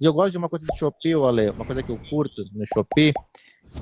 E eu gosto de uma coisa do Shopee, Ale, uma coisa que eu curto no Shopee,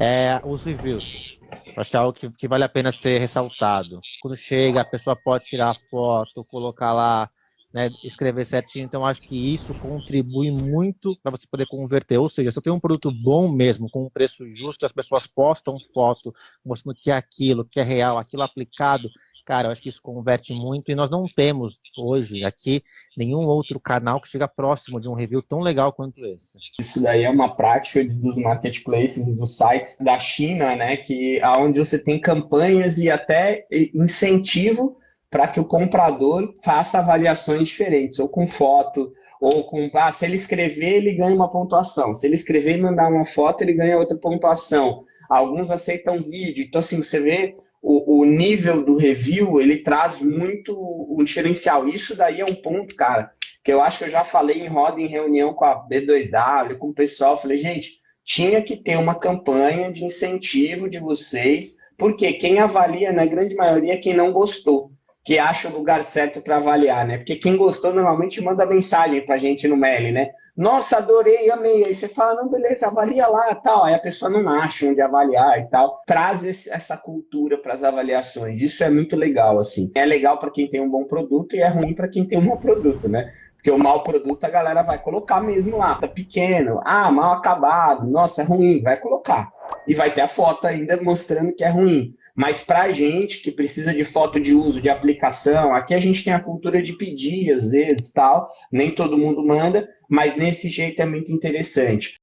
é os reviews. Acho que é algo que, que vale a pena ser ressaltado. Quando chega, a pessoa pode tirar a foto, colocar lá, né, escrever certinho. Então, acho que isso contribui muito para você poder converter. Ou seja, se eu tenho um produto bom mesmo, com um preço justo, as pessoas postam foto mostrando que é aquilo, que é real, aquilo aplicado, cara, eu acho que isso converte muito e nós não temos hoje aqui nenhum outro canal que chega próximo de um review tão legal quanto esse. Isso daí é uma prática dos marketplaces, dos sites da China, né, que aonde você tem campanhas e até incentivo para que o comprador faça avaliações diferentes, ou com foto, ou com, ah, se ele escrever, ele ganha uma pontuação, se ele escrever e mandar uma foto, ele ganha outra pontuação. Alguns aceitam vídeo, então assim, você vê o, o, nível do review, ele traz muito um diferencial. Isso daí é um ponto, cara, que eu acho que eu já falei em roda, em reunião com a B2W, com o pessoal, falei, gente, tinha que ter uma campanha de incentivo de vocês, porque quem avalia, na grande maioria, é quem não gostou, que acha o lugar certo para avaliar, né? Porque quem gostou normalmente manda mensagem para a gente no mail, né? nossa, adorei, amei. Aí você fala, não, beleza, avalia lá tal. Aí a pessoa não acha onde avaliar e tal. Traz esse, essa cultura para as avaliações. Isso é muito legal, assim. É legal para quem tem um bom produto e é ruim para quem tem um mau produto, né? Porque o mau produto a galera vai colocar mesmo lá, tá pequeno, ah, mal acabado, nossa, é ruim, vai colocar. E vai ter a foto ainda mostrando que é ruim. Mas para a gente que precisa de foto de uso, de aplicação, aqui a gente tem a cultura de pedir, às vezes, tal, nem todo mundo manda, mas nesse jeito é muito interessante.